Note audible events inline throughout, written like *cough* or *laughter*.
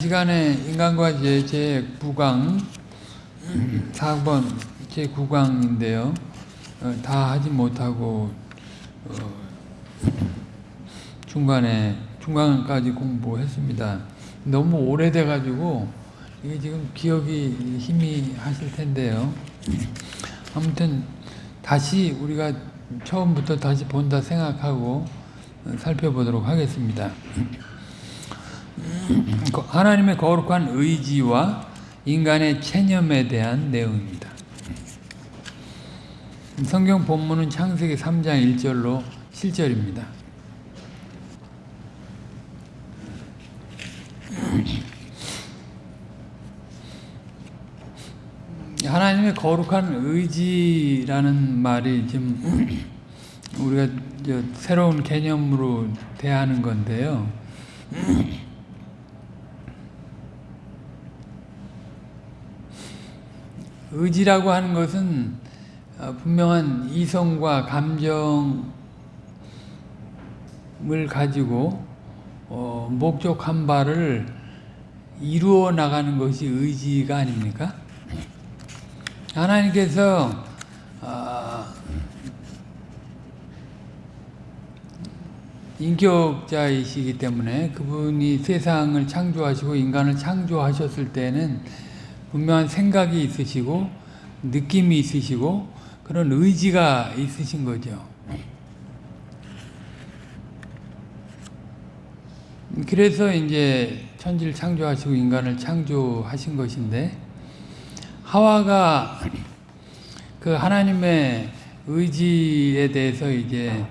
시간에 인간과 제, 제 9강 4번 제 9강인데요. 어, 다 하지 못하고 어, 중간에 중간까지 공부했습니다. 너무 오래돼 가지고 이게 지금 기억이 힘이 하실 텐데요. 아무튼 다시 우리가 처음부터 다시 본다 생각하고 어, 살펴보도록 하겠습니다. 하나님의 거룩한 의지와 인간의 체념에 대한 내용입니다. 성경 본문은 창세기 3장 1절로 7절입니다. 하나님의 거룩한 의지라는 말이 지금 우리가 새로운 개념으로 대하는 건데요. 의지라고 하는 것은 어, 분명한 이성과 감정을 가지고 어, 목적한 바를 이루어 나가는 것이 의지가 아닙니까? 하나님께서 어, 인격자이시기 때문에 그분이 세상을 창조하시고 인간을 창조하셨을 때는 분명한 생각이 있으시고 느낌이 있으시고 그런 의지가 있으신 거죠. 그래서 이제 천지를 창조하시고 인간을 창조하신 것인데 하와가 그 하나님의 의지에 대해서 이제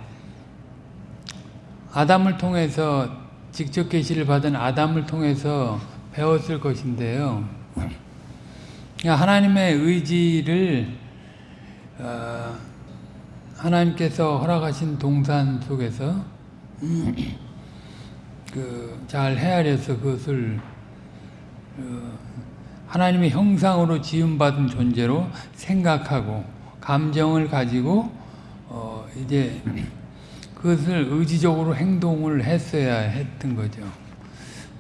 아담을 통해서 직접 계시를 받은 아담을 통해서 배웠을 것인데요. 하나님의 의지를 어, 하나님께서 허락하신 동산 속에서 *clears throat* 그 잘 헤아려서 그것을 어, 하나님의 형상으로 지음받은 존재로 생각하고 감정을 가지고 어, 이제 그것을 의지적으로 행동을 했어야 했던 거죠.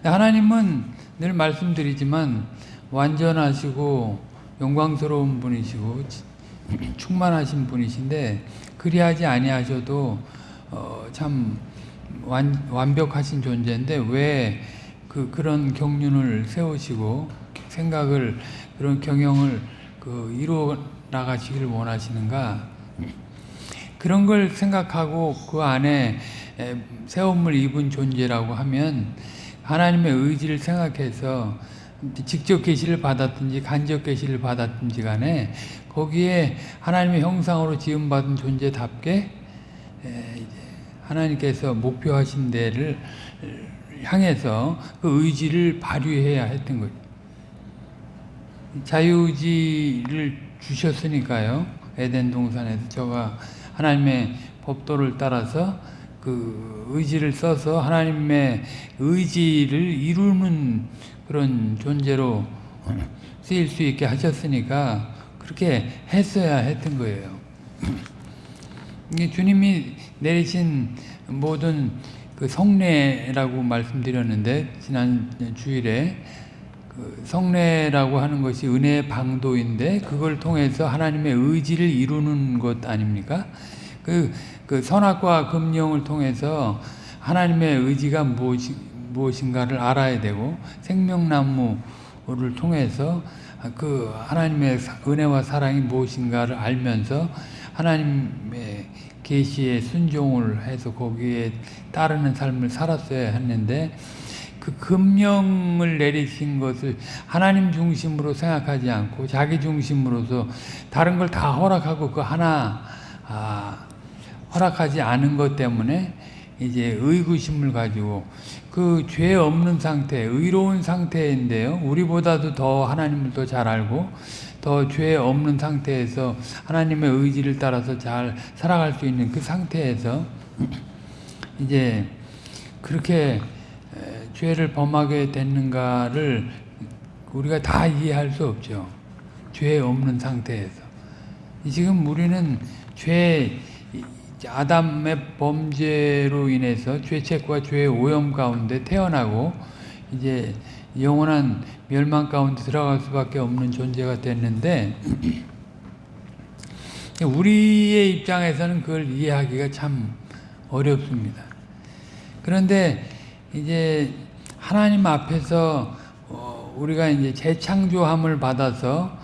하나님은 늘 말씀드리지만 완전하시고 영광스러운 분이시고 *clears throat* 충만하신 분이신데 그리하지 아니하셔도 어, 참 완, 완벽하신 존재인데 왜 그 그런 경륜을 세우시고 생각을 그런 경영을 그 이루어 나가시기를 원하시는가? *clears throat* 그런 걸 생각하고 그 안에 세움을 입은 존재라고 하면 하나님의 의지를 생각해서 직접 계시를 받았든지 간접 계시를 받았든지 간에 거기에 하나님의 형상으로 지음받은 존재답게 하나님께서 목표하신 데를 향해서 그 의지를 발휘해야 했던 거죠. 자유의지를 주셨으니까요. 에덴 동산에서 저가 하나님의 법도를 따라서 그 의지를 써서 하나님의 의지를 이루는 그런 존재로 쓰일 수 있게 하셨으니까 그렇게 했어야 했던 거예요. 주님이 내리신 모든 그 성례라고 말씀드렸는데 지난 주일에 그 성례라고 하는 것이 은혜의 방도인데 그걸 통해서 하나님의 의지를 이루는 것 아닙니까? 그, 그 선악과 금령을 통해서 하나님의 의지가 무엇이, 무엇인가를 알아야 되고 생명나무를 통해서 그 하나님의 은혜와 사랑이 무엇인가를 알면서 하나님의 계시에 순종을 해서 거기에 따르는 삶을 살았어야 했는데 그 금령을 내리신 것을 하나님 중심으로 생각하지 않고 자기 중심으로서 다른 걸 다 허락하고 그 하나 아, 허락하지 않은 것 때문에 이제 의구심을 가지고 그 죄 없는 상태, 의로운 상태인데요. 우리보다도 더 하나님을 더 잘 알고 더 죄 없는 상태에서 하나님의 의지를 따라서 잘 살아갈 수 있는 그 상태에서 *clears throat* 이제 그렇게 죄를 범하게 됐는가를 우리가 다 이해할 수 없죠. 죄 없는 상태에서. 지금 우리는 죄 아담의 범죄로 인해서 죄책과 죄의 오염 가운데 태어나고 이제 영원한 멸망 가운데 들어갈 수밖에 없는 존재가 됐는데 *clears throat* 우리의 입장에서는 그걸 이해하기가 참 어렵습니다. 그런데 이제 하나님 앞에서 어, 우리가 이제 재창조함을 받아서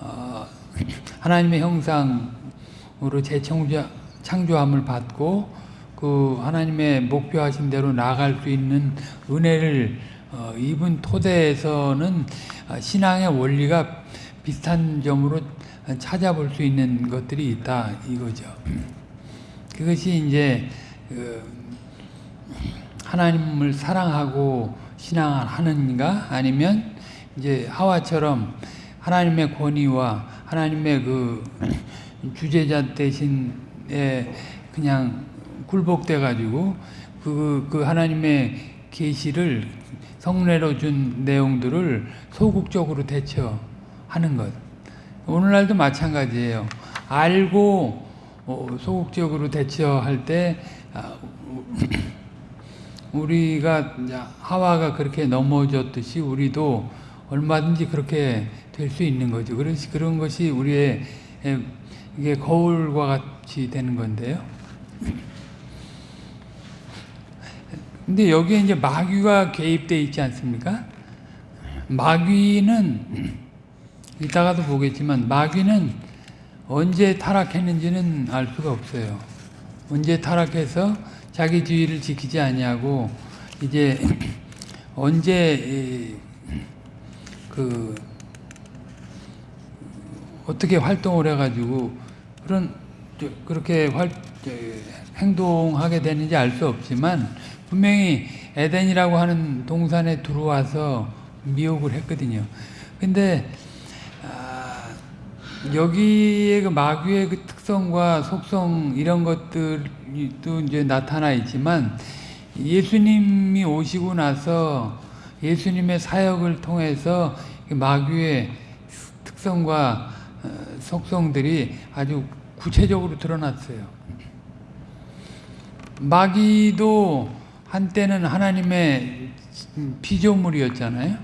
어, *clears throat* 하나님의 형상으로 재창조 창조함을 받고 그 하나님의 목표하신 대로 나아갈 수 있는 은혜를 어, 입은 토대에서는 아, 신앙의 원리가 비슷한 점으로 찾아볼 수 있는 것들이 있다 이거죠. *clears throat* 그것이 이제 그 하나님을 사랑하고 신앙하는가 아니면 이제 하와처럼 하나님의 권위와 하나님의 그 *clears throat* 주제자 대신 에 그냥 굴복돼 가지고 그, 그 하나님의 계시를 성례로 준 내용들을 소극적으로 대처하는 것. 오늘날도 마찬가지예요. 알고 어, 소극적으로 대처할 때 아, 우리가 하와가 그렇게 넘어졌듯이 우리도 얼마든지 그렇게 될 수 있는 거죠. 그런 것이 우리의 이게 거울과 같이 되는 건데요. 근데 여기에 이제 마귀가 개입되어 있지 않습니까? 마귀는 이따가도 보겠지만 마귀는 언제 타락했는지는 알 수가 없어요. 언제 타락해서 자기 주의를 지키지 아니하고 이제 *clears throat* 언제 그 어떻게 활동을 해가지고 그런 그렇게 활 행동하게 되는지 알 수 없지만 분명히 에덴이라고 하는 동산에 들어와서 미혹을 했거든요. 근데 아, 여기에 그 마귀의 그 특성과 속성 이런 것들도 이제 나타나 있지만 예수님이 오시고 나서 예수님의 사역을 통해서 마귀의 특성과 어, 속성들이 아주 구체적으로 드러났어요. 마귀도 한때는 하나님의 피조물이었잖아요.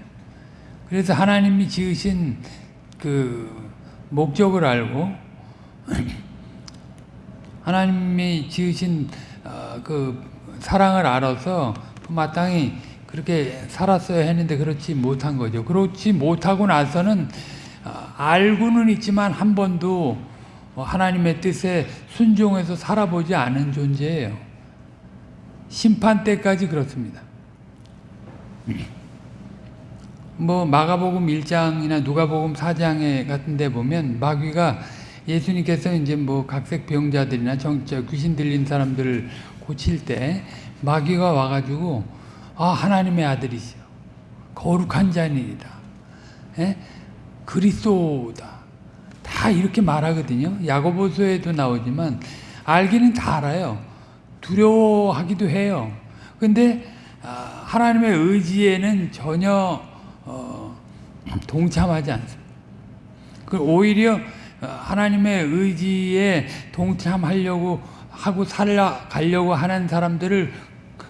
그래서 하나님이 지으신 그 목적을 알고 *clears throat* 하나님이 지으신 어, 그 사랑을 알아서 그 마땅히 그렇게 살았어야 했는데 그렇지 못한 거죠. 그렇지 못하고 나서는 어, 알고는 있지만 한 번도 하나님의 뜻에 순종해서 살아보지 않은 존재예요. 심판 때까지 그렇습니다. 뭐 마가복음 1장이나 누가복음 4장에 같은 데 보면 마귀가 예수님께서 이제 뭐 각색 병자들이나 정자 귀신 들린 사람들을 고칠 때 마귀가 와가지고 아 하나님의 아들이시여 거룩한 자니이다 예? 그리스도다. 다 이렇게 말하거든요. 야고보서에도 나오지만 알기는 다 알아요. 두려워하기도 해요. 근데 아, 하나님의 의지에는 전혀 어, 동참하지 않습니다. 그 오히려 하나님의 의지에 동참하려고 하고 살아가려고 하는 사람들을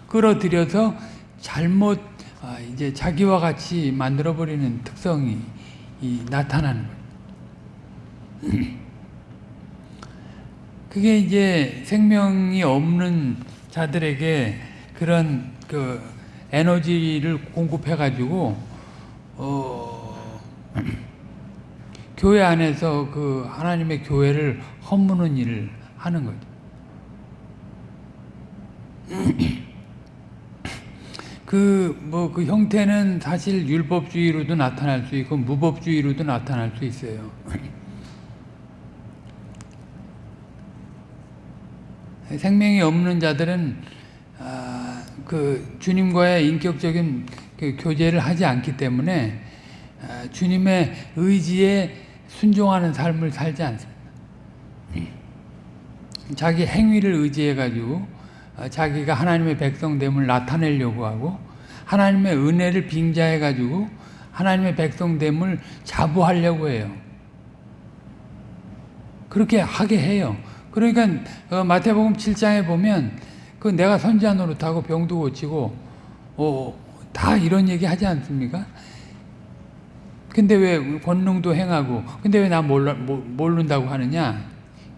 끌어들여서 잘못 아, 이제 자기와 같이 만들어 버리는 특성이 나타나는 거예요. 그게 이제 생명이 없는 자들에게 그런 그 에너지를 공급해 가지고 어 *clears throat* 교회 안에서 그 하나님의 교회를 허무는 일을 하는 거죠. *clears throat* 그, 뭐, 그 형태는 사실 율법주의로도 나타날 수 있고, 무법주의로도 나타날 수 있어요. *laughs* 생명이 없는 자들은, 아, 그, 주님과의 인격적인 그 교제를 하지 않기 때문에, 아, 주님의 의지에 순종하는 삶을 살지 않습니다. 자기 행위를 의지해가지고, 어, 자기가 하나님의 백성됨을 나타내려고 하고 하나님의 은혜를 빙자해 가지고 하나님의 백성됨을 자부하려고 해요. 그렇게 하게 해요. 그러니까 어, 마태복음 7장에 보면 그 내가 선지자 노릇하고 병도 고치고 어, 다 이런 얘기 하지 않습니까? 근데 왜 권능도 행하고 근데 왜 나 모른다고 하느냐?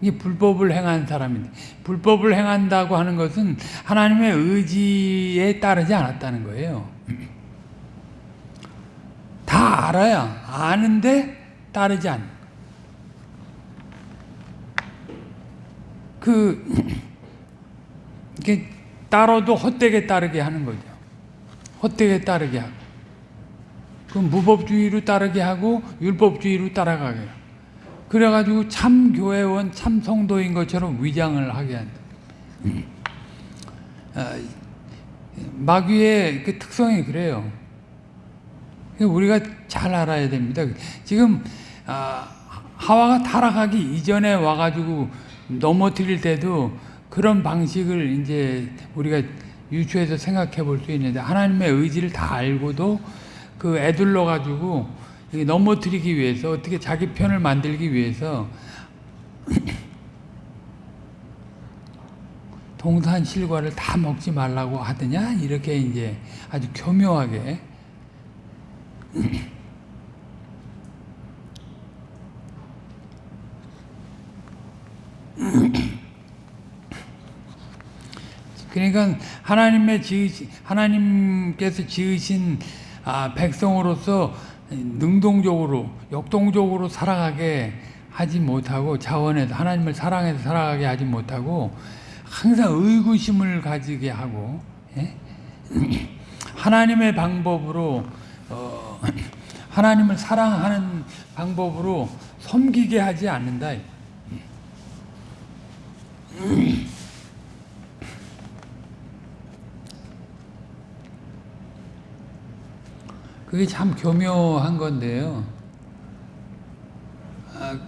이게 불법을 행한 사람인데 불법을 행한다고 하는 것은 하나님의 의지에 따르지 않았다는 거예요. *clears throat* 다 알아야 아는데 따르지 않는 그 *clears throat* 이게 따라도 헛되게 따르게 하는 거죠. 헛되게 따르게 하고 그 무법주의로 따르게 하고 율법주의로 따라가게. 그래가지고 참 교회원, 참 성도인 것처럼 위장을 하게 한다. 아, 마귀의 그 특성이 그래요. 우리가 잘 알아야 됩니다. 지금 아, 하와가 타락하기 이전에 와가지고 넘어뜨릴 때도 그런 방식을 이제 우리가 유추해서 생각해 볼 수 있는데 하나님의 의지를 다 알고도 그 애들러 가지고 넘어뜨리기 위해서 어떻게 자기 편을 만들기 위해서 *clears throat* 동산 실과를 다 먹지 말라고 하더냐? 이렇게 이제 아주 교묘하게. *clears throat* 그러니까 하나님의 지으신 하나님께서 지으신 아, 백성으로서 능동적으로 역동적으로 살아가게 하지 못하고 자원에서 하나님을 사랑해서 살아가게 하지 못하고 항상 의구심을 가지게 하고 예? *clears throat* 하나님의 방법으로 어, *clears throat* 하나님을 사랑하는 방법으로 섬기게 하지 않는다. *clears throat* 그게 참 교묘한 건데요. 아,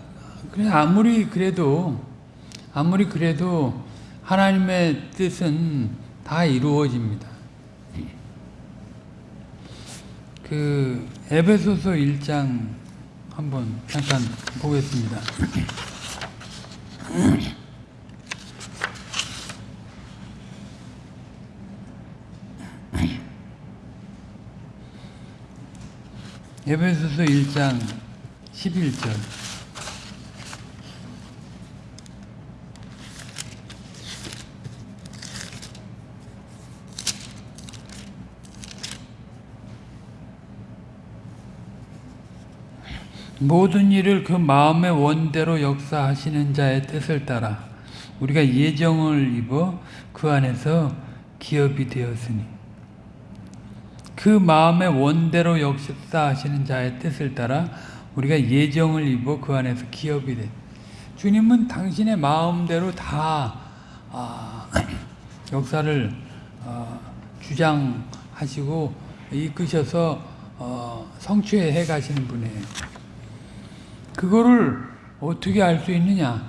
그래 아무리 그래도 아무리 그래도 하나님의 뜻은 다 이루어집니다. 그 에베소서 1장 한번 잠깐 보겠습니다. 에베소서 1장 11절. 모든 일을 그 마음의 원대로 역사하시는 자의 뜻을 따라 우리가 예정을 입어 그 안에서 기업이 되었으니 그 마음의 원대로 역사하시는 자의 뜻을 따라 우리가 예정을 입어 그 안에서 기업이 돼. 주님은 당신의 마음대로 다 아, *clears throat* 역사를 어, 주장하시고 이끄셔서 어, 성취해 가시는 분이에요. 그거를 어떻게 알 수 있느냐?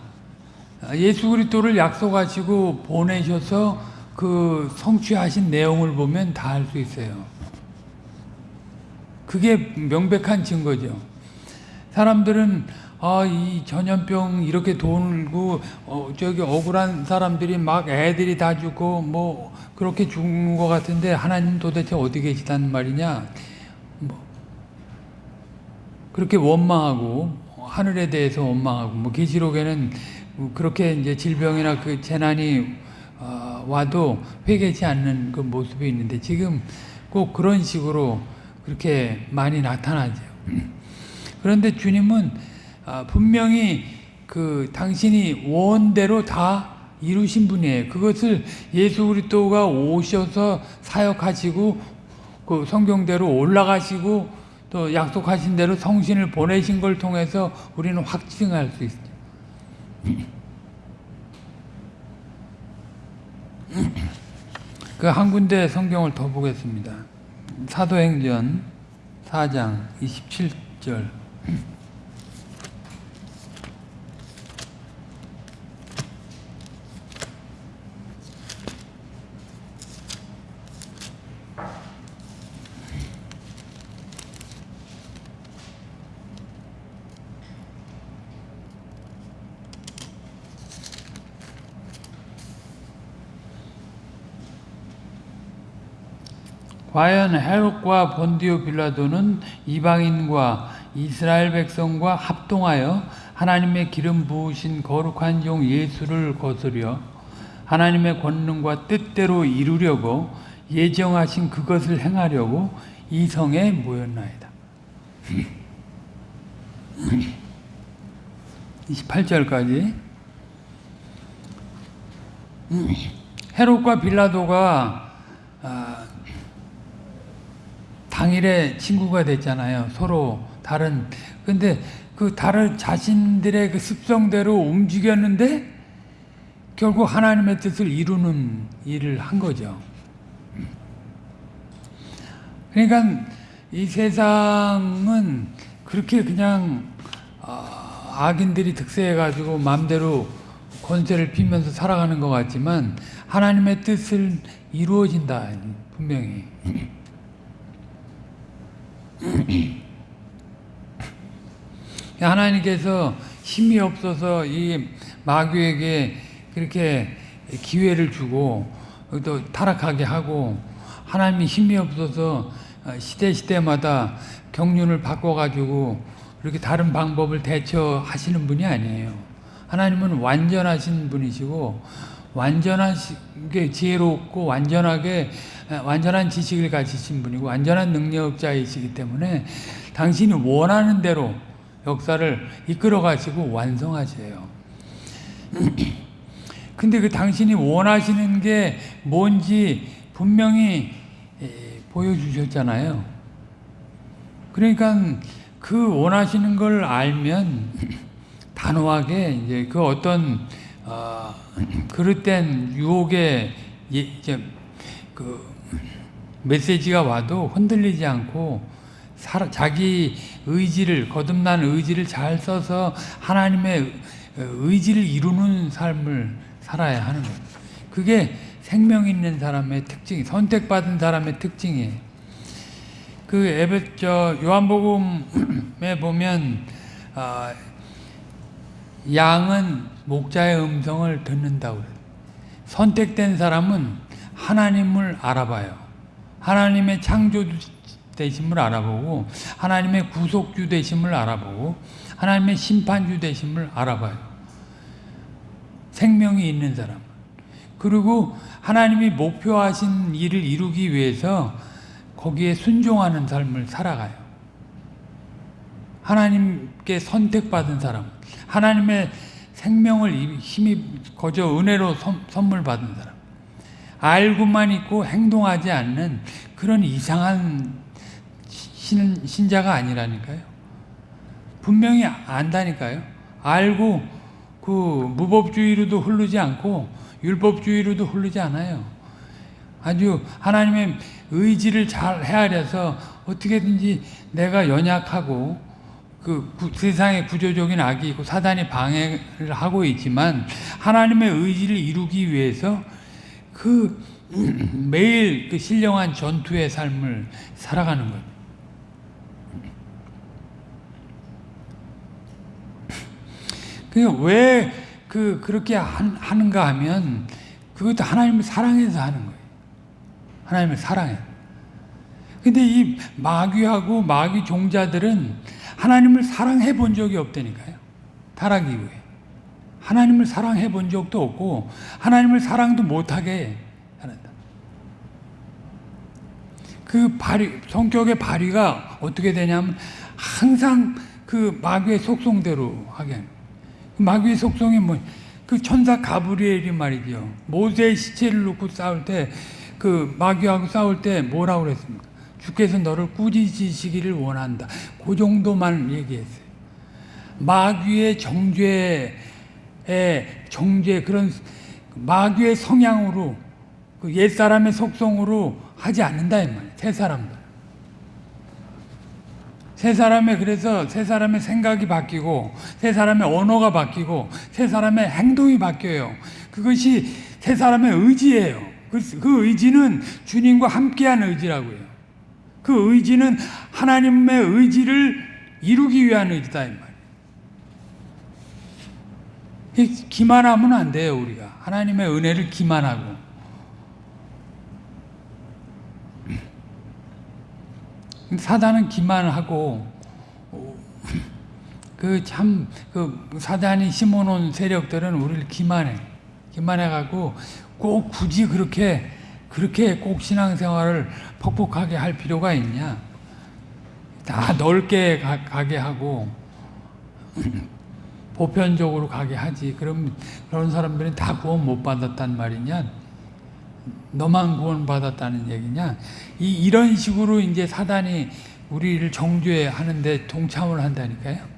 예수 그리스도를 약속하시고 보내셔서 그 성취하신 내용을 보면 다 알 수 있어요. 그게 명백한 증거죠. 사람들은 아, 이 전염병 이렇게 돌고 어, 저기 억울한 사람들이 막 애들이 다 죽고 뭐 그렇게 죽는 것 같은데 하나님 도대체 어디 계시다는 말이냐? 뭐 그렇게 원망하고 하늘에 대해서 원망하고 뭐 계시록에는 그렇게 이제 질병이나 그 재난이 어, 와도 회개치 않는 그 모습이 있는데 지금 꼭 그런 식으로 그렇게 많이 나타나죠. 그런데 주님은 아, 분명히 그 당신이 원대로 다 이루신 분이에요. 그것을 예수 그리스도가 오셔서 사역하시고 그 성경대로 올라가시고 또 약속하신 대로 성신을 보내신 걸 통해서 우리는 확증할 수 있어요. 그 한 군데 성경을 더 보겠습니다. 사도행전 4장 27절 과연 헤롯과 본디오 빌라도는 이방인과 이스라엘 백성과 합동하여 하나님의 기름 부으신 거룩한 종 예수를 거스려 하나님의 권능과 뜻대로 이루려고 예정하신 그것을 행하려고 이 성에 모였나이다. 28절까지 헤롯과 빌라도가 아, 당일에 친구가 됐잖아요. 서로 다른 근데 그 다른 자신들의 그 습성대로 움직였는데 결국 하나님의 뜻을 이루는 일을 한 거죠. 그러니까 이 세상은 그렇게 그냥 아, 악인들이 득세해가지고 마음대로 권세를 피면서 살아가는 것 같지만 하나님의 뜻을 이루어진다 분명히 하나님께서 힘이 없어서 이 마귀에게 그렇게 기회를 주고 또 타락하게 하고 하나님이 힘이 없어서 시대 시대마다 경륜을 바꿔가지고 이렇게 다른 방법을 대처하시는 분이 아니에요. 하나님은 완전하신 분이시고 완전하게 지혜롭고 완전하게 완전한 지식을 가지신 분이고 완전한 능력자이시기 때문에 당신이 원하는 대로 역사를 이끌어 가시고 완성하세요. *clears throat* 근데 그 당신이 원하시는 게 뭔지 분명히 보여주셨잖아요. 그러니까 그 원하시는 걸 알면 *clears throat* 단호하게 이제 그 어떤 어, 그릇된 유혹의 예, 이제 그 메시지가 와도 흔들리지 않고 사, 자기 의지를 거듭난 의지를 잘 써서 하나님의 의지를 이루는 삶을 살아야 하는 거예요. 그게 생명 있는 사람의 특징, 선택받은 사람의 특징이에요. 그 에베 저 요한복음에 보면 어, 양은 목자의 음성을 듣는다고 그래요. 선택된 사람은 하나님을 알아봐요. 하나님의 창조 되심을 알아보고 하나님의 구속주 되심을 알아보고 하나님의 심판주 되심을 알아봐요. 생명이 있는 사람. 그리고 하나님이 목표하신 일을 이루기 위해서 거기에 순종하는 삶을 살아가요. 하나님께 선택받은 사람, 하나님의 생명을 힘이 거저 은혜로 선물 받은 사람, 알고만 있고 행동하지 않는 그런 이상한 신, 신자가 아니라니까요. 분명히 안다니까요. 알고 그 무법주의로도 흐르지 않고 율법주의로도 흐르지 않아요. 아주 하나님의 의지를 잘 헤아려서 어떻게든지 내가 연약하고 그 세상의 구조적인 악이 있고 사단이 방해를 하고 있지만 하나님의 의지를 이루기 위해서 그 *clears throat* 매일 그 신령한 전투의 삶을 살아가는 것. 왜그 그렇게 하는가 하면 그것도 하나님을 사랑해서 하는 거예요. 하나님을 사랑해. 근데 이 마귀하고 마귀 종자들은 하나님을 사랑해 본 적이 없다니까요. 타락 이후에. 하나님을 사랑해 본 적도 없고 하나님을 사랑도 못하게 하는다. 그 발휘, 성격의 발휘가 어떻게 되냐면 항상 그 마귀의 속성대로 하게 합니다. 마귀의 속성이 뭐, 그 천사 가브리엘이 말이죠. 모세의 시체를 놓고 싸울 때, 그 마귀하고 싸울 때 뭐라고 그랬습니까? 주께서 너를 꾸짖으시기를 원한다. 그 정도만 얘기했어요. 마귀의 정죄의 정죄, 그런 마귀의 성향으로, 그 옛사람의 속성으로 하지 않는다, 이 말이에요. 새 사람들. 세 사람의 그래서 세 사람의 생각이 바뀌고 세 사람의 언어가 바뀌고 세 사람의 행동이 바뀌어요. 그것이 세 사람의 의지예요. 그, 그 의지는 주님과 함께한 의지라고요. 그 의지는 하나님의 의지를 이루기 위한 의지다 이 말. 기만하면 안 돼요 우리가. 하나님의 은혜를 기만하고. 사단은 기만하고 그 참그 사단이 심어놓은 세력들은 우리를 기만해. 기만해 갖고 꼭 굳이 그렇게 그렇게 꼭 신앙생활을 퍽퍽하게 할 필요가 있냐? 다 넓게 가, 가게 하고 *clears throat* 보편적으로 가게 하지. 그럼 그런 사람들이 다 구원 못 받았단 말이냐? 너만 구원 받았다는 얘기냐? 이 이런 식으로 이제 사단이 우리를 정죄 하는데 동참을 한다니까요.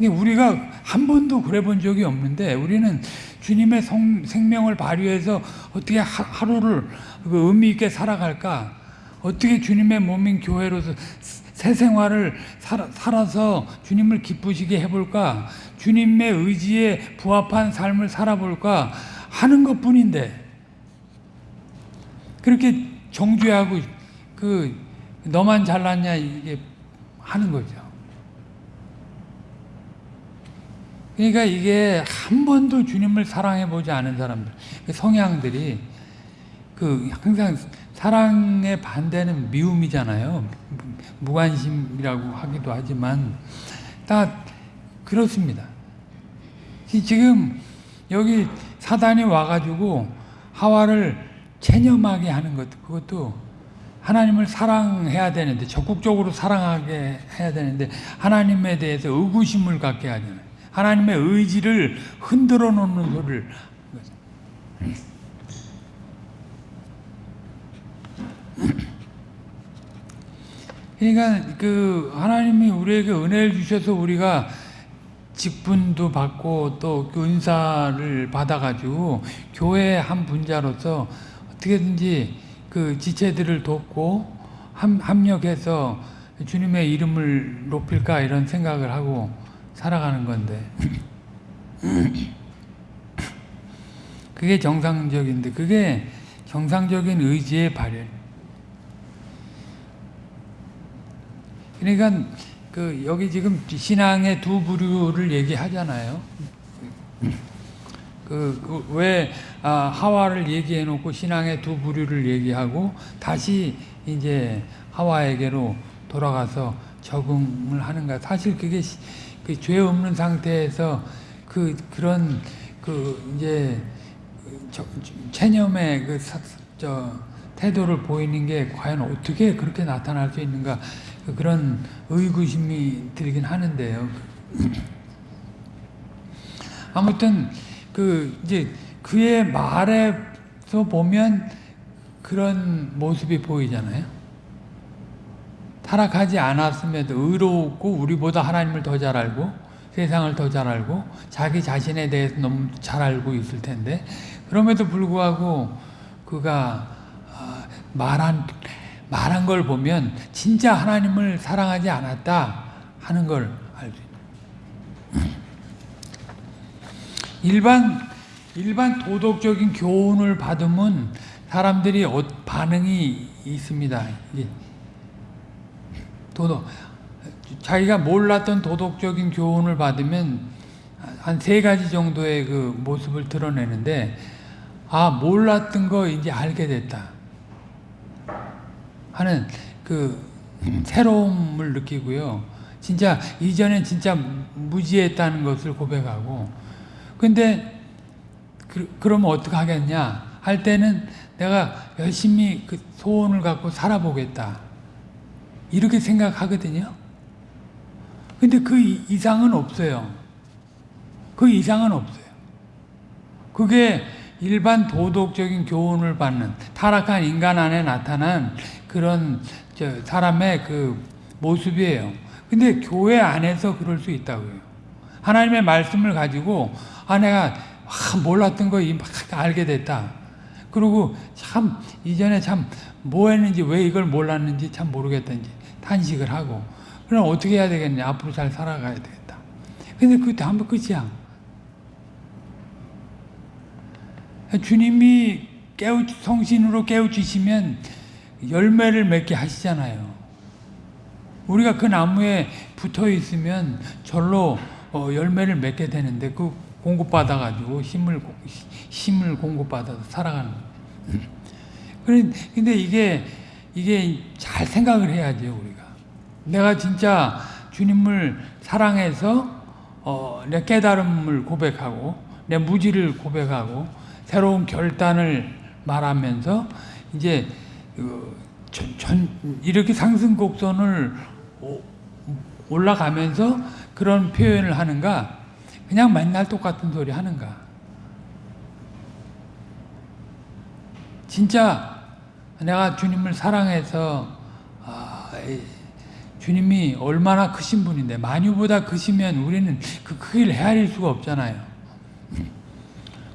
우리가 한 번도 그래 본 적이 없는데 우리는 주님의 성, 생명을 발휘해서 어떻게 하, 하루를 그 의미 있게 살아갈까? 어떻게 주님의 몸인 교회로서 새 생활을 살아, 살아 서 주님을 기쁘시게 해볼까? 주님의 의지에 부합한 삶을 살아볼까? 하는 것 뿐인데, 그렇게 정죄하고, 그, 너만 잘났냐, 이게 하는 거죠. 그러니까 이게 한 번도 주님을 사랑해 보지 않은 사람들, 그 성향들이 그 항상 사랑의 반대는 미움이잖아요. 무관심이라고 하기도 하지만 다 그렇습니다. 지금 여기 사단이 와가지고 하와를 체념하게 하는 것, 그것도 하나님을 사랑해야 되는데, 적극적으로 사랑하게 해야 되는데, 하나님에 대해서 의구심을 갖게 하잖아요. 하나님의 의지를 흔들어 놓는 소리를 그러니까 그 하나님이 우리에게 은혜를 주셔서 우리가 직분도 받고 또 은사를 받아가지고 교회 한 분자로서 어떻게든지 그 지체들을 돕고 합력해서 주님의 이름을 높일까 이런 생각을 하고 살아가는 건데 그게 정상적인데 그게 정상적인 의지의 발현. 그러니까 그 여기 지금 신앙의 두 부류를 얘기하잖아요. 그왜 그 아, 하와를 얘기해 놓고 신앙의 두 부류를 얘기하고 다시 이제 하와에게로 돌아가서 적응을 하는가? 사실 그게 그 죄 없는 상태에서 그 그런 그 이제 저, 체념의 그저 태도를 보이는 게 과연 어떻게 그렇게 나타날 수 있는가 그런 의구심이 들긴 하는데요. *clears throat* 아무튼 그 이제 그의 말에서 보면 그런 모습이 보이잖아요. 타락하지 않았음에도 의롭고 우리보다 하나님을 더 잘 알고 세상을 더 잘 알고 자기 자신에 대해서 너무 잘 알고 있을 텐데 그럼에도 불구하고 그가 아, 말한 말한 걸 보면 진짜 하나님을 사랑하지 않았다 하는 걸 알수 있는. 일반 일반 도덕적인 교훈을 받으면 사람들이 어, 반응이 있습니다. 도덕 자기가 몰랐던 도덕적인 교훈을 받으면 한 세 가지 정도의 그 모습을 드러내는데 아 몰랐던 거 이제 알게 됐다. 하는 그 새로움을 느끼고요. 진짜 이전엔 진짜 무지했다는 것을 고백하고 근데 그, 그러면 어떻게 하겠냐? 할 때는 내가 열심히 그 소원을 갖고 살아보겠다 이렇게 생각하거든요. 근데 그 이상은 없어요. 그 이상은 없어요. 그게 일반 도덕적인 교훈을 받는 타락한 인간 안에 나타난 그런 사람의 그 모습이에요. 근데 교회 안에서 그럴 수 있다고요. 하나님의 말씀을 가지고 아 내가 아, 몰랐던 거 막 알게 됐다. 그리고 참 이전에 참 뭐 했는지 왜 이걸 몰랐는지 참 모르겠다는지 탄식을 하고 그럼 어떻게 해야 되겠냐? 앞으로 잘 살아가야 되겠다. 근데 그게 다음번 끝이야. 주님이 깨우 성신으로 깨우치시면 열매를 맺게 하시잖아요. 우리가 그 나무에 붙어 있으면 절로 어, 열매를 맺게 되는데 그 공급받아 가지고 힘을 힘을 공급받아서 살아가는 *clears throat* 근데 이게 이게 잘 생각을 해야죠 우리가. 내가 진짜 주님을 사랑해서 어, 내 깨달음을 고백하고 내 무지를 고백하고 새로운 결단을 말하면서 이제 그 전, 전, 이렇게 상승 곡선을 오- 올라가면서 그런 표현을 하는가 그냥 맨날 똑같은 소리 하는가 진짜 내가 주님을 사랑해서 아, 이 주님이 얼마나 크신 분인데 만유보다 크시면 우리는 그 크기를 헤아릴 수가 없잖아요.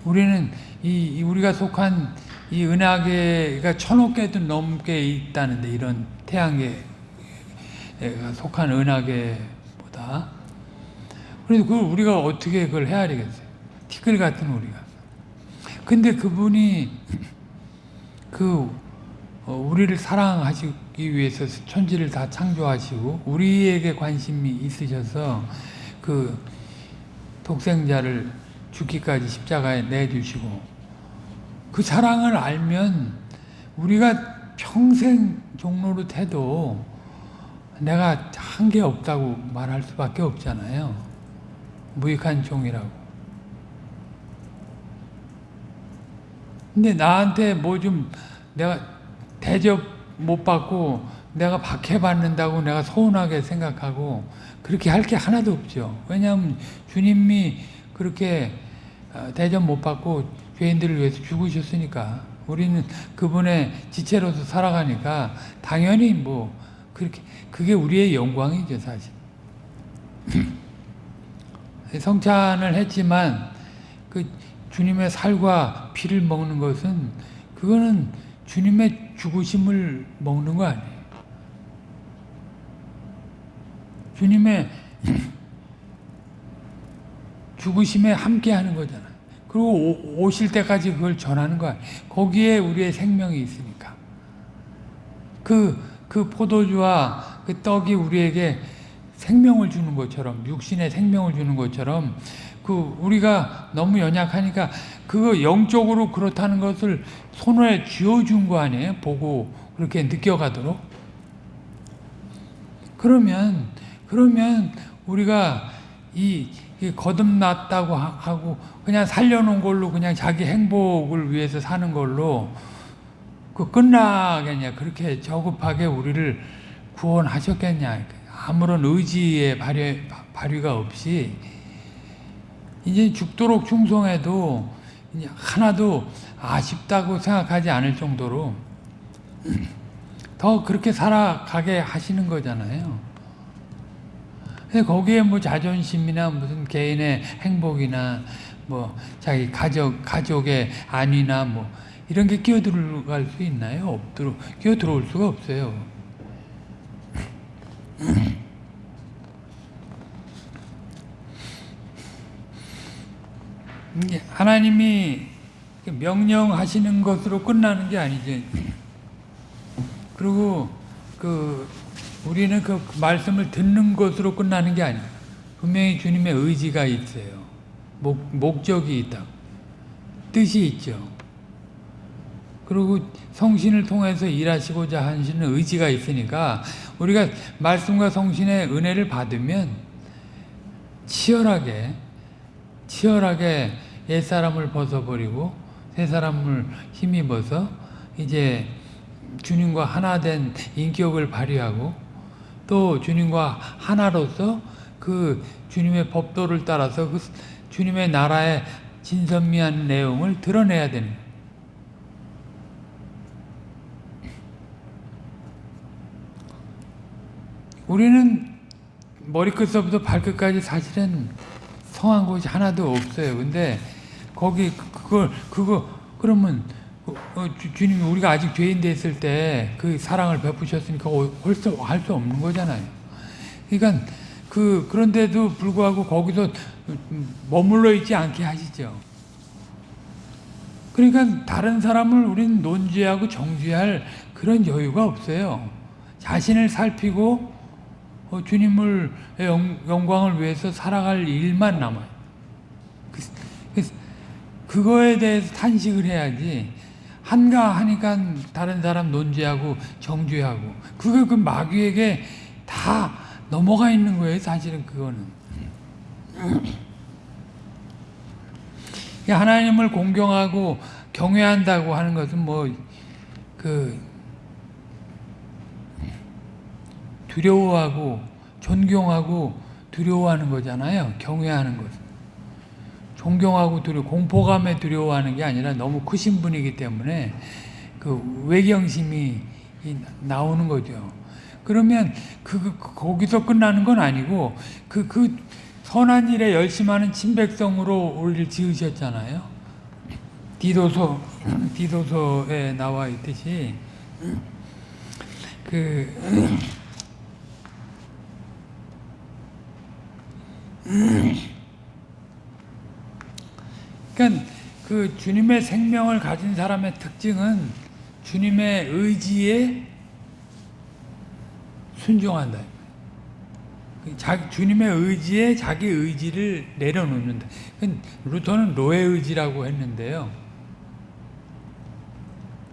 우리는 이, 이 우리가 속한 이 은하계가 천억 개도 넘게 있다는데 이런 태양계가 속한 은하계보다 그래서 그걸 우리가 어떻게 그걸 헤아리겠어요? 티끌 같은 우리가. 근데 그분이 그 어, 우리를 사랑하시기 위해서 천지를 다 창조하시고 우리에게 관심이 있으셔서 그 독생자를 죽기까지 십자가에 내주시고 그 사랑을 알면 우리가 평생 종로로 태도 내가 한 게 없다고 말할 수밖에 없잖아요. 무익한 종이라고. 근데 나한테 뭐 좀 내가 대접 못 받고 내가 박해받는다고 내가 서운하게 생각하고 그렇게 할 게 하나도 없죠. 왜냐하면 주님이 그렇게 어, 대접 못 받고 죄인들을 위해서 죽으셨으니까 우리는 그분의 지체로서 살아가니까 당연히 뭐 그렇게 그게 우리의 영광이죠 사실. *laughs* 성찬을 했지만 그 주님의 살과 피를 먹는 것은 그거는 주님의 죽으심을 먹는 거 아니에요. 주님의 *clears throat* 죽으심에 함께 하는 거잖아요. 그리고 오- 오실 때까지 그걸 전하는 거야. 거기에 우리의 생명이 있으니까. 그, 그 포도주와 그 떡이 우리에게 생명을 주는 것처럼, 육신의 생명을 주는 것처럼, 그, 우리가 너무 연약하니까 그거 영적으로 그렇다는 것을 손에 쥐어준 거 아니에요? 보고 그렇게 느껴가도록. 그러면, 그러면 우리가 이, 이 거듭났다고 하- 하고 그냥 살려놓은 걸로 그냥 자기 행복을 위해서 사는 걸로 그 끝나겠냐 그렇게 저급하게 우리를 구원하셨겠냐 아무런 의지의 발휘, 발휘가 없이 이제 죽도록 충성해도 하나도 아쉽다고 생각하지 않을 정도로 더 그렇게 살아가게 하시는 거잖아요. 거기에 뭐 자존심이나 무슨 개인의 행복이나 뭐 자기 가족 가족의 안위나 뭐 이런 게 끼어 들어갈 수 있나요? 없도록 끼어 들어올 수가 없어요. 하나님이 명령하시는 것으로 끝나는 게 아니지. 그리고 그 우리는 그 말씀을 듣는 것으로 끝나는 게 아니에요. 분명히 주님의 의지가 있어요. 목, 목적이 있다. 뜻이 있죠. 그리고 성신을 통해서 일하시고자 하시는 의지가 있으니까 우리가 말씀과 성신의 은혜를 받으면 치열하게 치열하게 옛사람을 벗어버리고 새사람을 힘입어서 이제 주님과 하나 된 인격을 발휘하고 또 주님과 하나로서 그 주님의 법도를 따라서 그 주님의 나라의 진선미한 내용을 드러내야 되는. 우리는 머리끝서부터 발끝까지 사실은 성한 곳이 하나도 없어요. 근데 거기 그- 그걸 그거 그러면 어, 어, 주- 주님이 우리가 아직 죄인 됐을 때 그 사랑을 베푸셨으니까 홀수 할수 없는 거잖아요. 그러니까 그 그런데도 불구하고 거기서 머물러 있지 않게 하시죠. 그러니까 다른 사람을 우리는 논지하고 정죄할 그런 여유가 없어요. 자신을 살피고 어, 주님을 영, 영광을 위해서 살아갈 일만 남아요. 그거에 대해서 탄식을 해야지 한가 하니까 다른 사람 논지하고 정죄하고 그게 그 마귀에게 다 넘어가 있는 거예요. 사실은 그거는. 하나님을 공경하고 경외한다고 하는 것은 뭐 그 두려워하고 존경하고 두려워하는 거잖아요. 경외하는 것. 존경하고 두려 공포감에 두려워하는 게 아니라 너무 크신 분이기 때문에 그 외경심이 나오는 거죠. 그러면 그, 그 거기서 끝나는 건 아니고 그, 그 선한 일에 열심하는 친백성으로 올릴 지으셨잖아요. 디도서 디도서에 나와 있듯이 그 그러니까 그 주님의 생명을 가진 사람의 특징은 주님의 의지에 순종한다. 자, 주님의 의지에 자기 의지를 내려놓는다. 루터는 로의 의지라고 했는데요.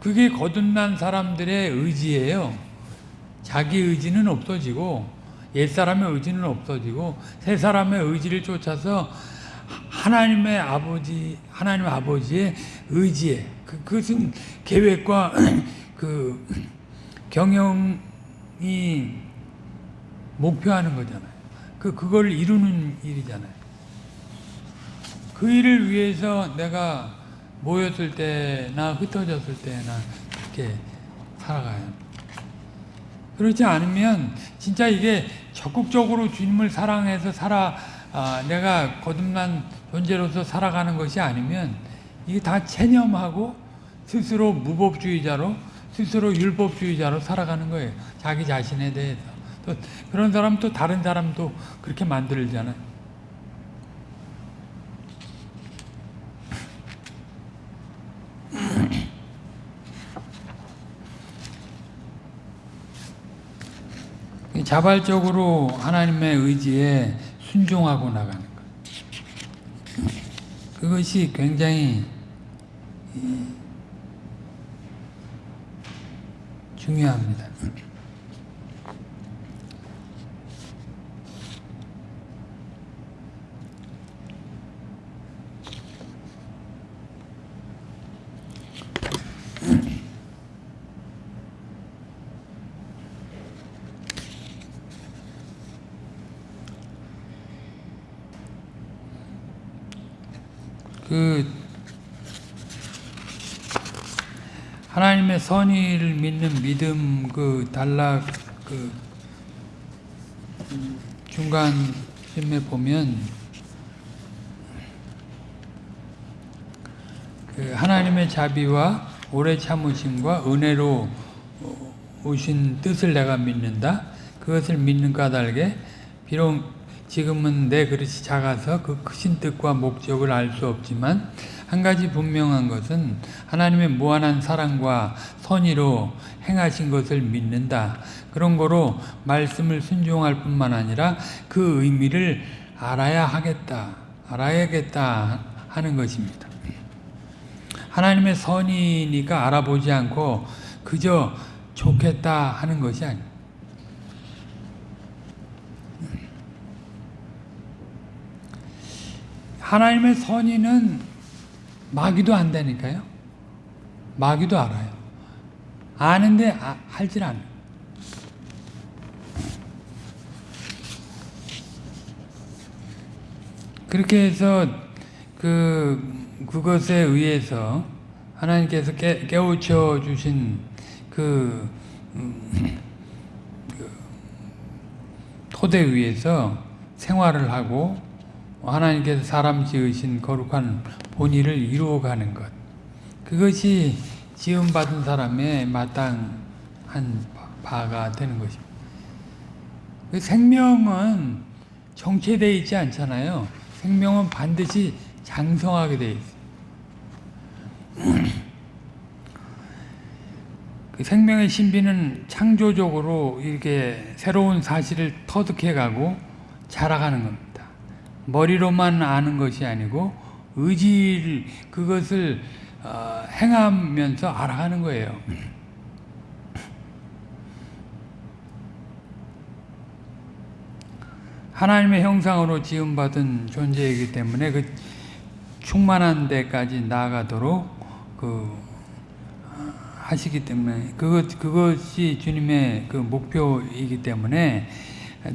그게 거듭난 사람들의 의지예요. 자기 의지는 없어지고 옛사람의 의지는 없어지고 새 사람의 의지를 쫓아서 하나님의 아버지 하나님 아버지의 의지에 그, 그것은 계획과 *clears throat* 그 경영이 목표하는 거잖아요. 그 그걸 이루는 일이잖아요. 그 일을 위해서 내가 모였을 때나 흩어졌을 때나 그렇게 살아가요. 그렇지 않으면 진짜 이게 적극적으로 주님을 사랑해서 살아 아, 내가 거듭난 존재로서 살아가는 것이 아니면 이게 다 체념하고 스스로 무법주의자로 스스로 율법주의자로 살아가는 거예요. 자기 자신에 대해서. 또 그런 사람 또 다른 사람도 그렇게 만들잖아요. *laughs* 자발적으로 하나님의 의지에 순종하고 나가는 것. 그것이 굉장히 중요합니다. 그 하나님의 선의를 믿는 믿음 그 단락 그 중간쯤에 보면 그 하나님의 자비와 오래 참으심과 은혜로 오신 뜻을 내가 믿는다. 그것을 믿는 까닭에 비록 지금은 내 그릇이 작아서 그 크신 뜻과 목적을 알 수 없지만 한 가지 분명한 것은 하나님의 무한한 사랑과 선의로 행하신 것을 믿는다. 그런 거로 말씀을 순종할 뿐만 아니라 그 의미를 알아야 하겠다. 알아야겠다 하는 것입니다. 하나님의 선이니까 알아보지 않고 그저 좋겠다 하는 것이 아닙니다. 하나님의 선의는 마귀도 안다니까요. 마귀도 알아요. 아는데 아, 할질 않아요. 그렇게 해서 그 그것에 의해서 하나님께서 깨, 깨우쳐 주신 그, 음, 그 토대 위에서 생활을 하고 하나님께서 사람 지으신 거룩한 본의를 이루어가는 것 그것이 지음받은 사람의 마땅한 바가 되는 것입니다. 그 생명은 정체되어 있지 않잖아요. 생명은 반드시 장성하게 되어 있어요. *clears throat* 그 생명의 신비는 창조적으로 이렇게 새로운 사실을 터득해가고 자라가는 겁니다. 머리로만 아는 것이 아니고 의지를 그것을 어, 행하면서 알아가는 거예요. 하나님의 형상으로 지음받은 존재이기 때문에 그 충만한 데까지 나아가도록 그 하시기 때문에 그것 그것이 주님의 그 목표이기 때문에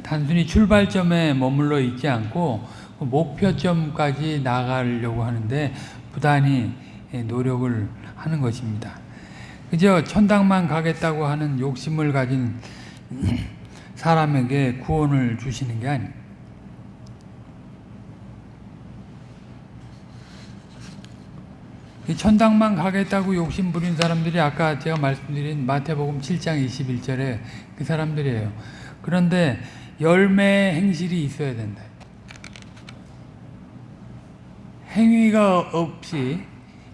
단순히 출발점에 머물러 있지 않고 그 목표점까지 나가려고 하는데 부단히 노력을 하는 것입니다. 그저 천당만 가겠다고 하는 욕심을 가진 *clears throat* 사람에게 구원을 주시는 게 아닙니다. 천당만 가겠다고 욕심 부린 사람들이 아까 제가 말씀드린 마태복음 7장 21절에 그 사람들이에요. 그런데 열매 행실이 있어야 된다. 행위가 없이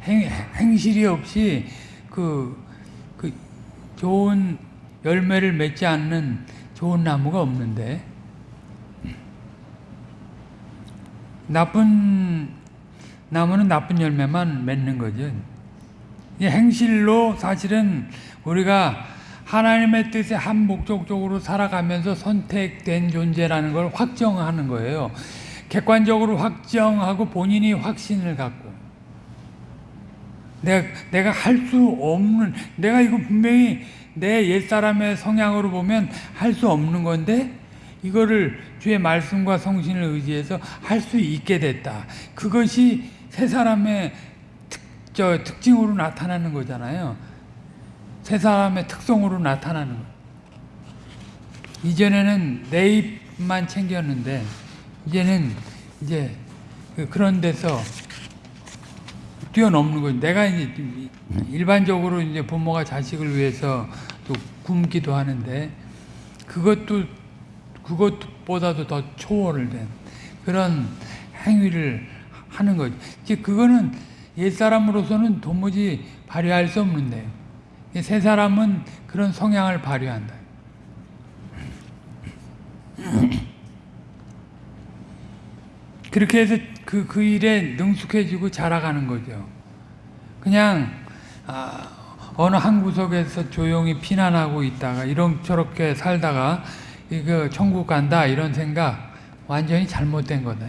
행, 행실이 없이 그, 그 좋은 열매를 맺지 않는 좋은 나무가 없는데 나쁜 나무는 나쁜 열매만 맺는 거죠. 이 행실로 사실은 우리가 하나님의 뜻에 한 목적적으로 살아가면서 선택된 존재라는 걸 확정하는 거예요. 객관적으로 확정하고 본인이 확신을 갖고 내가 내가 할 수 없는 내가 이거 분명히 내 옛사람의 성향으로 보면 할 수 없는 건데 이거를 주의 말씀과 성신을 의지해서 할 수 있게 됐다. 그것이 새 사람의 특, 저, 특징으로 나타나는 거잖아요. 새 사람의 특성으로 나타나는 거. 이전에는 내 입만 챙겼는데 이제는 이제 그 그런 데서 뛰어넘는 거죠. 내가 이제 일반적으로 이제 부모가 자식을 위해서 또 굶기도 하는데 그것도 그것보다도 더 초월을 된 그런 행위를 하는 거죠. 이제 그거는 옛 사람으로서는 도무지 발휘할 수 없는데요. 새 사람은 그런 성향을 발휘한다. 그렇게 해서 그, 그 일에 능숙해지고 자라가는 거죠. 그냥, 아, 어느 한 구석에서 조용히 피난하고 있다가, 이런, 저렇게 살다가, 이거 천국 간다, 이런 생각, 완전히 잘못된 거다.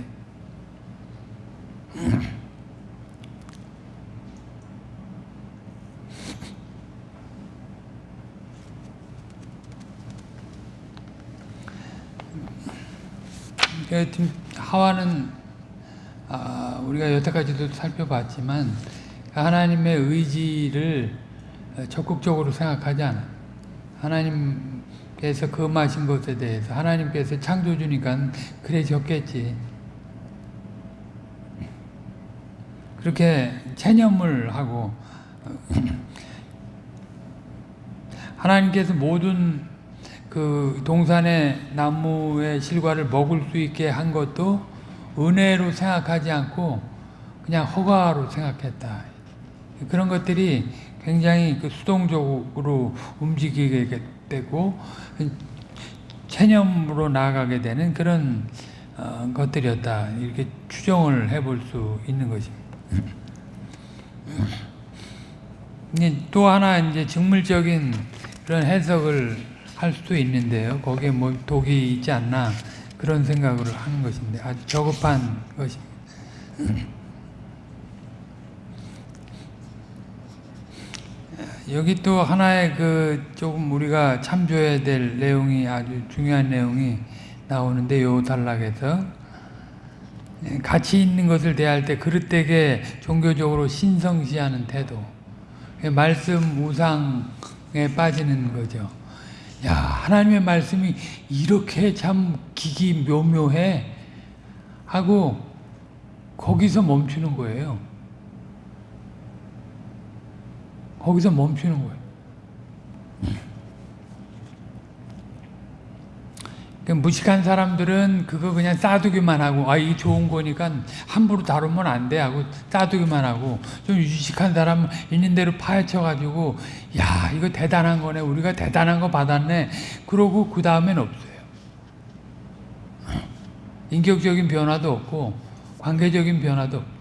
하와는 아, 우리가 여태까지도 살펴봤지만 하나님의 의지를 적극적으로 생각하지 않아. 하나님께서 금하신 것에 대해서 하나님께서 창조주니까 그래 졌겠지. 그렇게 체념을 하고 *clears throat* 하나님께서 모든 그 동산의 나무의 실과를 먹을 수 있게 한 것도 은혜로 생각하지 않고 그냥 허가로 생각했다. 그런 것들이 굉장히 그 수동적으로 움직이게 되고 체념으로 나아가게 되는 그런 어, 것들이었다. 이렇게 추정을 해볼 수 있는 것입니다. 또 하나 이제 직물적인 그런 해석을 할 수도 있는데요. 거기에 뭐 독이 있지 않나 그런 생각을 하는 것인데 아주 저급한 것입니다. 여기 또 하나의 그 조금 우리가 참조해야 될 내용이 아주 중요한 내용이 나오는데 요 단락에서 가치 있는 것을 대할 때 그릇되게 종교적으로 신성시하는 태도 말씀 우상에 빠지는 거죠. 야 하나님의 말씀이 이렇게 참 기기 묘묘해 하고 거기서 멈추는 거예요. 거기서 멈추는 거예요. 그 무식한 사람들은 그거 그냥 싸두기만 하고 아 이게 좋은 거니까 함부로 다루면 안 돼 하고 싸두기만 하고 좀 유식한 사람 있는 대로 파헤쳐 가지고 야 이거 대단한 거네. 우리가 대단한 거 받았네. 그러고 그 다음엔 없어요. 인격적인 변화도 없고 관계적인 변화도 없고.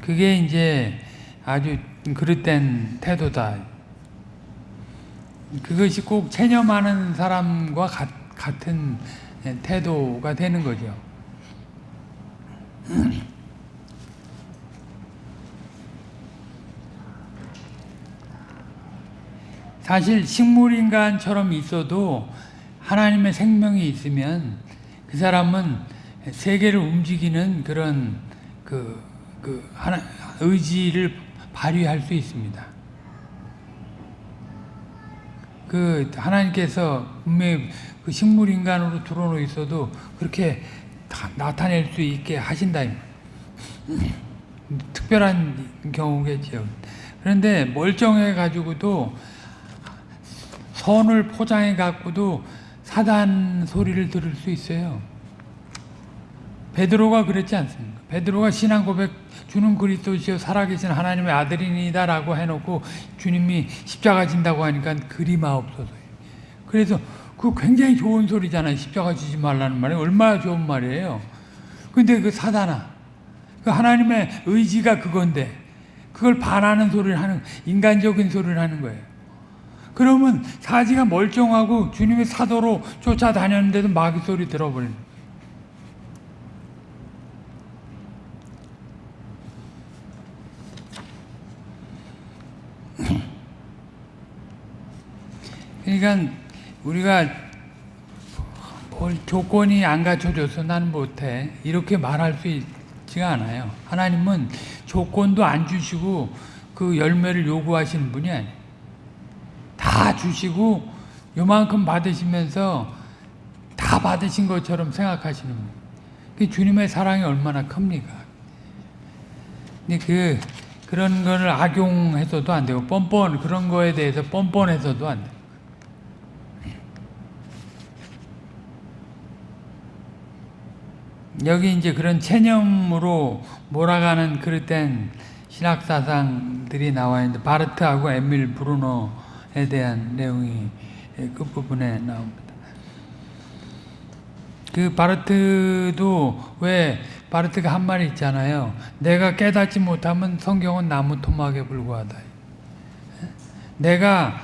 그게 이제 아주 그릇된 태도다. 그것이 꼭 체념하는 사람과 같, 같은 태도가 되는 거죠. *clears throat* 사실 식물인간처럼 있어도 하나님의 생명이 있으면 그 사람은 세계를 움직이는 그런 그, 그 하나, 의지를 발휘할 수 있습니다. 그 하나님께서 분명히 그 식물 인간으로 들어놓 있어도 그렇게 나타낼 수 있게 하신다. *laughs* 특별한 경우겠죠. 그런데 멀쩡해 가지고도 선을 포장해 갖고도 사단 소리를 들을 수 있어요. 베드로가 그랬지 않습니까? 베드로가 신앙 고백 주는 그리스도시요 살아계신 하나님의 아들이니다라고 해놓고 주님이 십자가 진다고 하니까 그리 마옵소서. 그래서 그 굉장히 좋은 소리잖아요. 십자가 지지 말라는 말이 얼마나 좋은 말이에요. 근데 그 사단아, 그 하나님의 의지가 그건데 그걸 반하는 소리를 하는 인간적인 소리를 하는 거예요. 그러면 사지가 멀쩡하고 주님의 사도로 쫓아다녔는데도 마귀 소리 들어버리는 그러니까 우리가 뭘 조건이 안 갖춰져서 나는 못해 이렇게 말할 수 있지가 않아요. 하나님은 조건도 안 주시고 그 열매를 요구하시는 분이 아니에요. 다 주시고 요만큼 받으시면서 다 받으신 것처럼 생각하시는 거예요. 그 주님의 사랑이 얼마나 큽니까? 근데 그 그런 거를 악용해서도 안 되고 뻔뻔 그런 거에 대해서 뻔뻔해서도 안 돼 여기 이제 그런 체념으로 몰아가는 그릇된 신학사상들이 나와 있는데 바르트하고 에밀 브루노에 대한 내용이 끝부분에 나옵니다. 그 바르트도 왜 바르트가 한 말이 있잖아요. 내가 깨닫지 못하면 성경은 나무 토막에 불과하다. 내가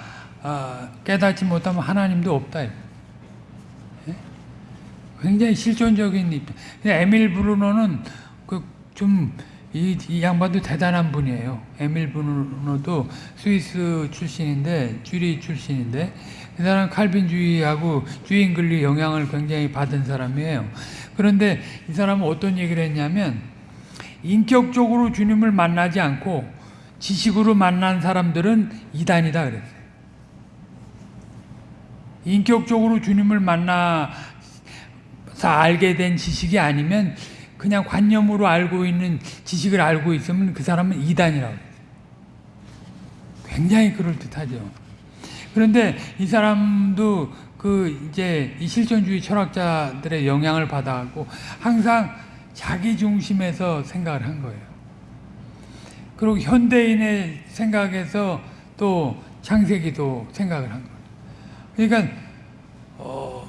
어, 깨닫지 못하면 하나님도 없다. 굉장히 실존적인 입장. 에밀 브루노는 그 좀 이, 이 양반도 대단한 분이에요. 에밀 브루노도 스위스 출신인데 쥐리 출신인데 그 사람 칼빈주의하고 주인글리 영향을 굉장히 받은 사람이에요. 그런데 이 사람은 어떤 얘기를 했냐면 인격적으로 주님을 만나지 않고 지식으로 만난 사람들은 이단이다 그랬어요. 인격적으로 주님을 만나 알게 된 지식이 아니면 그냥 관념으로 알고 있는 지식을 알고 있으면 그 사람은 이단이라고. 굉장히 그럴듯하죠. 그런데 이 사람도 그 이제 이 실존주의 철학자들의 영향을 받아갖고 항상 자기 중심에서 생각을 한 거예요. 그리고 현대인의 생각에서 또 창세기도 생각을 한 거예요. 그러니까 어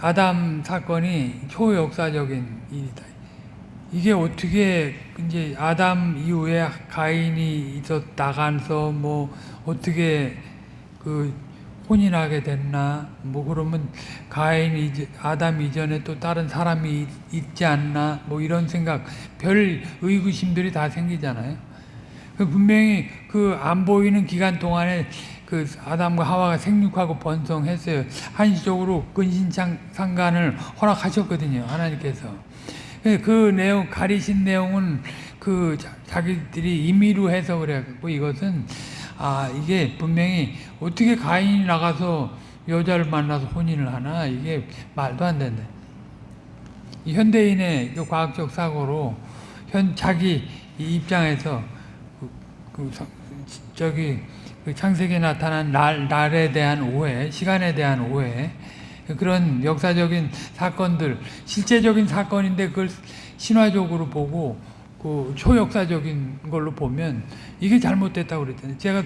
아담 사건이 초역사적인 일이다. 이게 어떻게 이제 아담 이후에 가인이 있었 나가서 뭐 어떻게 그 혼인하게 됐나 뭐 그러면 가인 이 아담 이전에 또 다른 사람이 있지 않나 뭐 이런 생각 별 의구심들이 다 생기잖아요. 그 분명히 그 안 보이는 기간 동안에 그 아담과 하와가 생육하고 번성했어요. 한시적으로 근신상간을 허락하셨거든요. 하나님께서. 그 내용, 가리신 내용은 그 자기들이 임의로 해석을 해갖고 이것은 아, 이게 분명히 어떻게 가인이 나가서 여자를 만나서 혼인을 하나? 이게 말도 안 된다. 현대인의 그 과학적 사고로 현, 자기 입장에서 그, 그, 저기 그 창세기에 나타난 날, 날에 대한 오해, 시간에 대한 오해, 그런 역사적인 사건들, 실제적인 사건인데 그걸 신화적으로 보고 그 초역사적인 걸로 보면 이게 잘못됐다고 그랬잖아요. 제가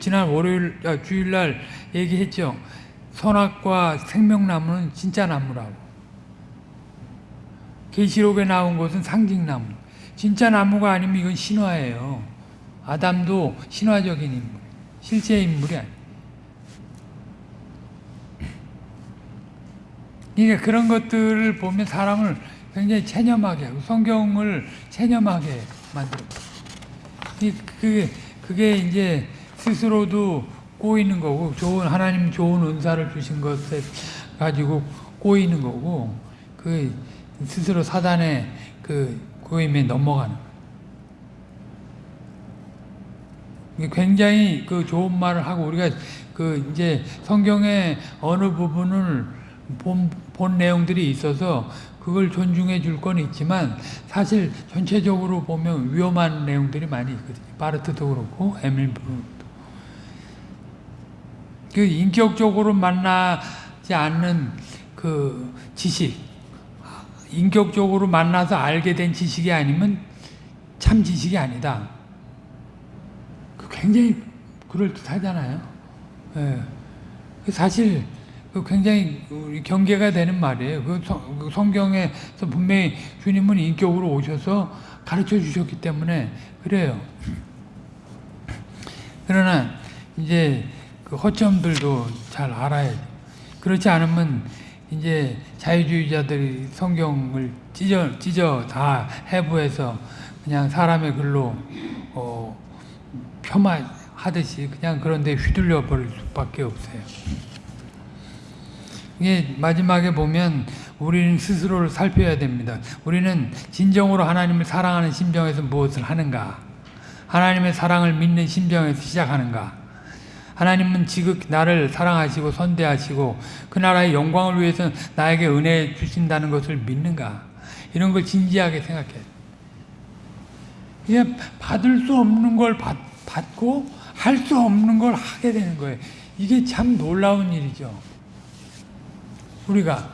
지난 월요일, 아, 주일날 얘기했죠. 선악과 생명나무는 진짜 나무라고. 계시록에 나온 것은 상징나무. 진짜 나무가 아니면 이건 신화예요. 아담도 신화적인 인물, 실제 인물이 아니에요. 그러니까 그런 것들을 보면 사람을 굉장히 체념하게 하고 성경을 체념하게 만들어. 이- 그게 그게 이제 스스로도 꼬이는 거고 좋은 하나님 좋은 은사를 주신 것에 가지고 꼬이는 거고 그 스스로 사단의 그 꼬임에 넘어가는. 거예요. 이게 굉장히 그 좋은 말을 하고 우리가 그 이제 성경의 어느 부분을 본, 본 내용들이 있어서 그걸 존중해 줄 건 있지만 사실 전체적으로 보면 위험한 내용들이 많이 있거든요. 바르트도 그렇고 에밀브도 그 인격적으로 만나지 않는 그 지식 인격적으로 만나서 알게 된 지식이 아니면 참 지식이 아니다. 그 굉장히 그럴듯하잖아요. 예. 그 사실 그 굉장히 경계가 되는 말이에요. 그 성- 그 성경에서 분명히 주님은 인격으로 오셔서 가르쳐 주셨기 때문에 그래요. 그러나 이제 그 허점들도 잘 알아야죠. 그렇지 않으면 이제 자유주의자들이 성경을 찢어 찢어 다 해부해서 그냥 사람의 글로 어, 폄하하듯이 그냥 그런데 휘둘려 버릴 수밖에 없어요. 이게 마지막에 보면 우리는 스스로를 살펴야 됩니다. 우리는 진정으로 하나님을 사랑하는 심정에서 무엇을 하는가? 하나님의 사랑을 믿는 심정에서 시작하는가? 하나님은 지극 나를 사랑하시고 선대하시고 그 나라의 영광을 위해서 나에게 은혜 주신다는 것을 믿는가? 이런 걸 진지하게 생각해야 돼. 이게 받을 수 없는 걸 받, 받고 할 수 없는 걸 하게 되는 거예요. 이게 참 놀라운 일이죠. 우리가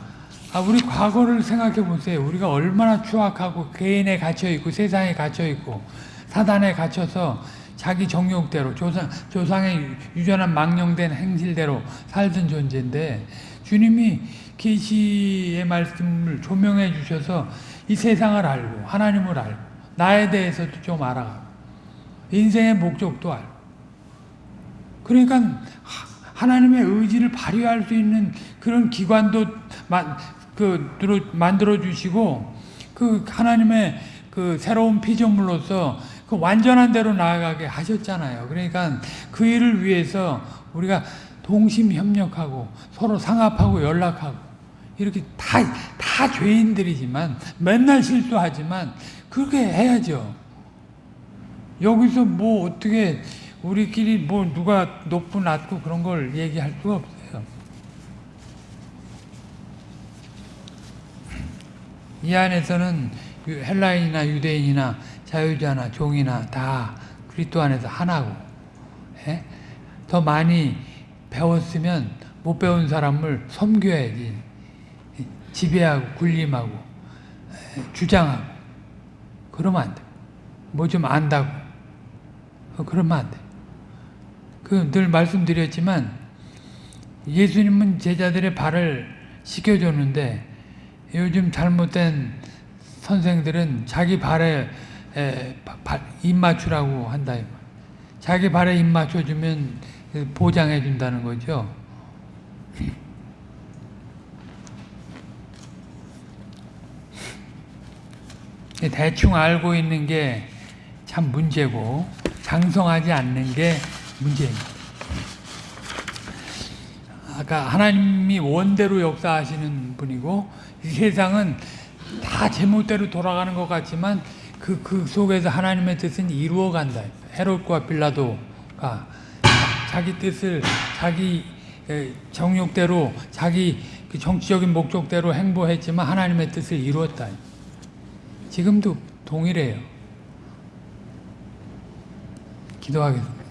아 우리 과거를 생각해 보세요. 우리가 얼마나 추악하고 개인에 갇혀 있고 세상에 갇혀 있고 사단에 갇혀서 자기 정욕대로 조상 조상의 유전한 망령된 행실대로 살던 존재인데 주님이 계시의 말씀을 조명해 주셔서 이 세상을 알고 하나님을 알고 나에 대해서도 좀 알아가고 인생의 목적도 알고 그러니까 하- 하나님의 의지를 발휘할 수 있는 그런 기관도 마, 그, 들어- 만들어 주시고 그 하나님의 그 새로운 피조물로서 그 완전한 대로 나아가게 하셨잖아요. 그러니까 그 일을 위해서 우리가 동심 협력하고 서로 상합하고 연락하고 이렇게 다, 다 죄인들이지만 맨날 실수하지만 그렇게 해야죠. 여기서 뭐 어떻게 우리끼리 뭐 누가 높고 낮고 그런 걸 얘기할 수가 없어요. 이 안에서는 유- 헬라인이나 유대인이나 자유자나 종이나 다 그리스도 안에서 하나고 예? 더 많이 배웠으면 못 배운 사람을 섬겨야지 지배하고 군림하고 예, 주장하고 그러면 안 돼. 뭐 좀 안다고 어, 그러면 안 돼. 그 늘 말씀드렸지만 예수님은 제자들의 발을 씻겨줬는데 요즘 잘못된 선생들은 자기 발에 에, 바- 발, 입 맞추라고 한다. 자기 발에 입 맞춰주면 보장해 준다는 거죠. 대충 알고 있는 게 참 문제고 장성하지 않는 게 문제입니다. 아까 하나님이 원대로 역사하시는 분이고 이 세상은 다 제멋대로 돌아가는 것 같지만 그, 그 속에서 하나님의 뜻은 이루어간다. 헤롯과 빌라도가 자기 뜻을 자기 에, 정욕대로 자기 그 정치적인 목적대로 행보했지만 하나님의 뜻을 이루었다. 지금도 동일해요. 기도하겠습니다.